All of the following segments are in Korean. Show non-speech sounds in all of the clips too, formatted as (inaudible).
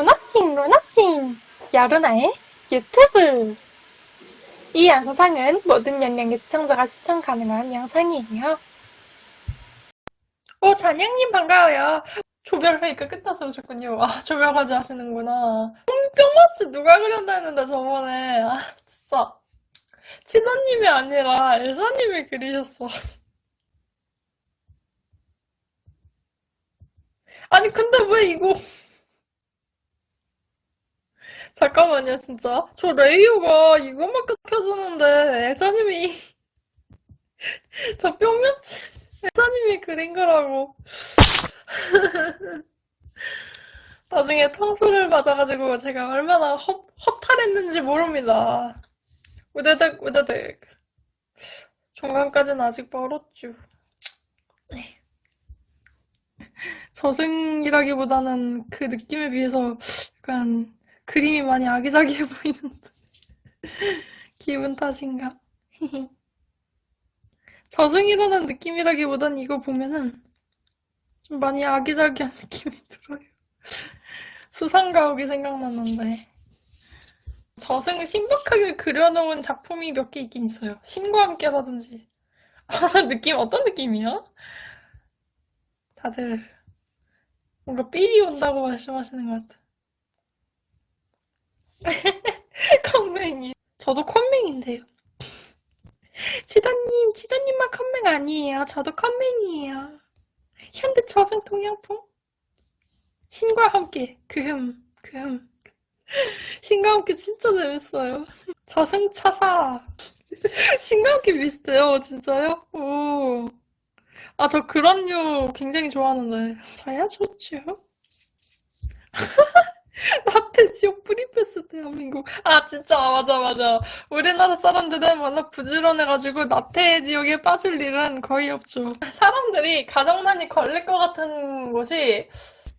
로나칭 로나칭 여루나의 유튜브 이 영상은 모든 연령의 시청자가 시청 가능한 영상이에요. 오 잔양님 반가워요. 조별회의가 끝나서 오셨군요. 아 조별과제 하시는구나. 뿅마치 누가 그렸나 했는데 저번에 아 진짜 치다님이 아니라 엘사님이 그리셨어. 아니 근데 왜 이거 잠깐만요 진짜. 저 레이오가 이것만 켜주는데 엘사님이 (laughs) 저 뿅면치 엘사님이 그린 거라고. (laughs) 나중에 탕수를 맞아가지고 제가 얼마나 허, 허탈했는지 모릅니다. 우대득 우대득 중간까지는 아직 멀었죠. 저승이라기보다는 그 느낌에 비해서 약간 그림이 많이 아기자기해 보이는데 (laughs) 기분 탓인가? (laughs) 저승이라는 느낌이라기보단 이거 보면은 좀 많이 아기자기한 느낌이 들어요. (laughs) 수상가옥이 생각났는데 저승을 신박하게 그려놓은 작품이 몇 개 있긴 있어요. 신과 함께라든지 느낌 어떤 느낌이야? 다들 뭔가 삘이 온다고 말씀하시는 것 같아. (laughs) 컴맹이. 저도 컴맹인데요. 치다님, 치다님만 컴맹 아니에요. 저도 컴맹이에요. 현대 저승 동양풍? 신과 함께, 그흠, 그흠. 신과 함께 진짜 재밌어요. 저승차사. 신과 함께 비슷해요, 진짜요? 오. 아, 저 그런 류 굉장히 좋아하는데. 저야 좋죠. (laughs) (laughs) 나태 지옥 프리패스 대한민국. 아, 진짜, 맞아, 맞아. 우리나라 사람들은 워낙 부지런해가지고 나태 지옥에 빠질 일은 거의 없죠. 사람들이 가정난이 걸릴 것 같은 곳이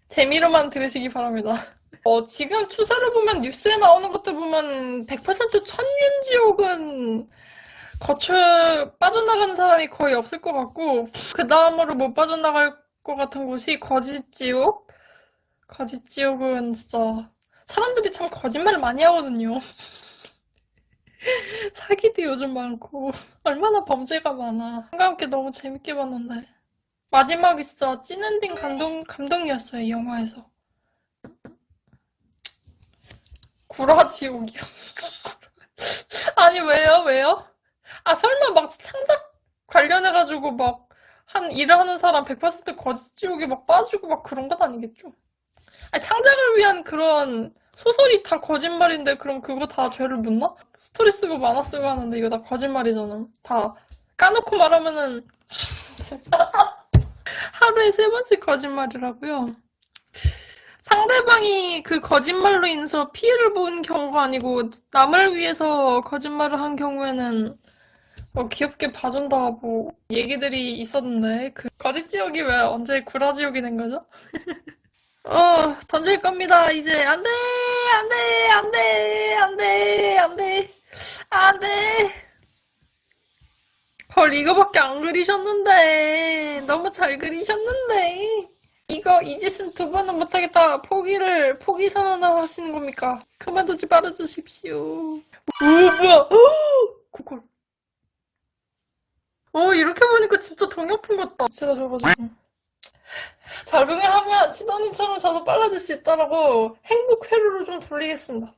재미로만 들으시기 바랍니다. 어, 지금 추세를 보면 뉴스에 나오는 것들 보면 100% 천윤지옥은 거출 빠져나가는 사람이 거의 없을 것 같고 그 다음으로 못 빠져나갈 것 같은 곳이 거짓 지옥? 거짓지옥은 진짜 사람들이 참 거짓말을 많이 하거든요. (laughs) 사기도 요즘 많고 얼마나 범죄가 많아. 함께 너무 재밌게 봤는데 마지막이 진짜 찐엔딩 감동, 감동이었어요, 이 영화에서. 구라지옥이요. (laughs) 아니, 왜요? 왜요? 아, 설마 막 창작 관련해가지고 막 한 일을 하는 사람 100% 거짓지옥에 막 빠지고 막 그런 건 아니겠죠? 아니, 창작을 위한 그런 소설이 다 거짓말인데 그럼 그거 다 죄를 묻나? 스토리 쓰고 만화 쓰고 하는데 이거 다 거짓말이잖아. 다 까놓고 말하면은 (laughs) 하루에 세 번씩 거짓말이라고요. 상대방이 그 거짓말로 인해서 피해를 본 경우가 아니고 남을 위해서 거짓말을 한 경우에는 뭐 귀엽게 봐준다 뭐 얘기들이 있었는데 그 거짓지옥이 왜 언제 구라지옥이 된 거죠? (laughs) 어 던질 겁니다. 이제 안 돼 안 돼 안 돼 안 돼 안 돼 안 돼. 헐 이거밖에 안 그리셨는데. 너무 잘 그리셨는데. 이거 이 짓은 두 번은 못하겠다 포기를 포기 선언을 하시는 겁니까? 그만두지 말아주십시오. 오 뭐야? 고콜 어, 이렇게 보니까 진짜 동양풍 같다. 칠해줘가지고. 적응을 하면 친언니처럼 저도 빨라질 수 있다라고 행복 회로를 좀 돌리겠습니다.